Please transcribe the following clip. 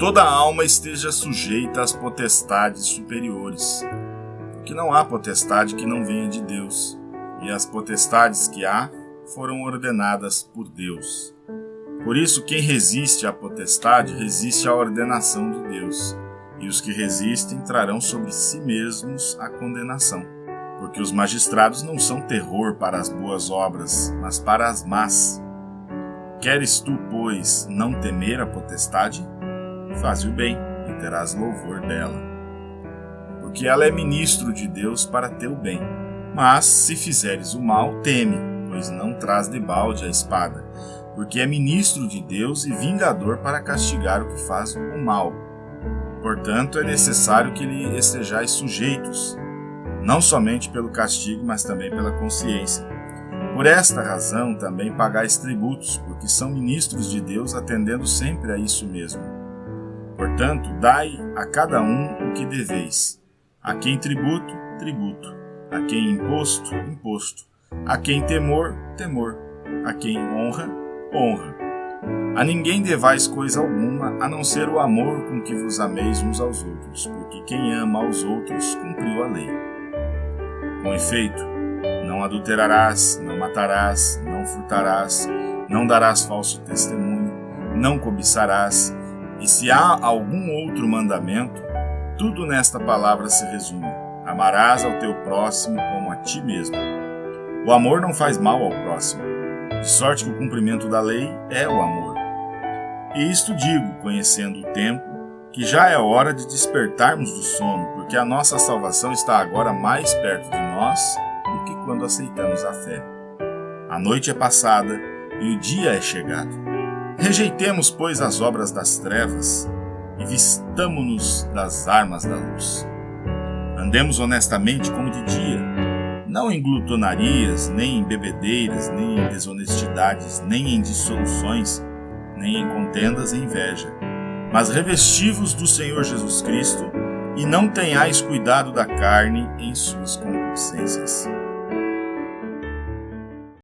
toda alma esteja sujeita às potestades superiores, porque não há potestade que não venha de Deus, e as potestades que há foram ordenadas por Deus. Por isso, quem resiste à potestade resiste à ordenação de Deus, e os que resistem trarão sobre si mesmos a condenação. Porque os magistrados não são terror para as boas obras, mas para as más. Queres tu, pois, não temer a potestade? Faze o bem e terás louvor dela. Porque ela é ministro de Deus para teu bem. Mas, se fizeres o mal, teme, pois não traz de balde a espada, porque é ministro de Deus e vingador para castigar o que faz o mal. Portanto, é necessário que lhe estejais sujeitos, não somente pelo castigo, mas também pela consciência. Por esta razão também pagais tributos, porque são ministros de Deus, atendendo sempre a isso mesmo. Portanto, dai a cada um o que deveis. A quem tributo, tributo. A quem imposto, imposto. A quem temor, temor. A quem honra, honra. A ninguém devais coisa alguma, a não ser o amor com que vos ameis uns aos outros, porque quem ama aos outros cumpriu a lei. Com efeito, não adulterarás, não matarás, não furtarás, não darás falso testemunho, não cobiçarás, e se há algum outro mandamento, tudo nesta palavra se resume: amarás ao teu próximo como a ti mesmo. O amor não faz mal ao próximo de sorte que o cumprimento da lei é o amor. E isto digo, conhecendo o tempo, que já é hora de despertarmos do sono, porque a nossa salvação está agora mais perto de nós do que quando aceitamos a fé. A noite é passada e o dia é chegado. Rejeitemos, pois, as obras das trevas e vistamo-nos das armas da luz. Andemos honestamente como de dia, não em glutonarias, nem em bebedeiras, nem em desonestidades, nem em dissoluções, nem em contendas e inveja. Mas revestivos do Senhor Jesus Cristo, e não tenhais cuidado da carne em suas concupiscências.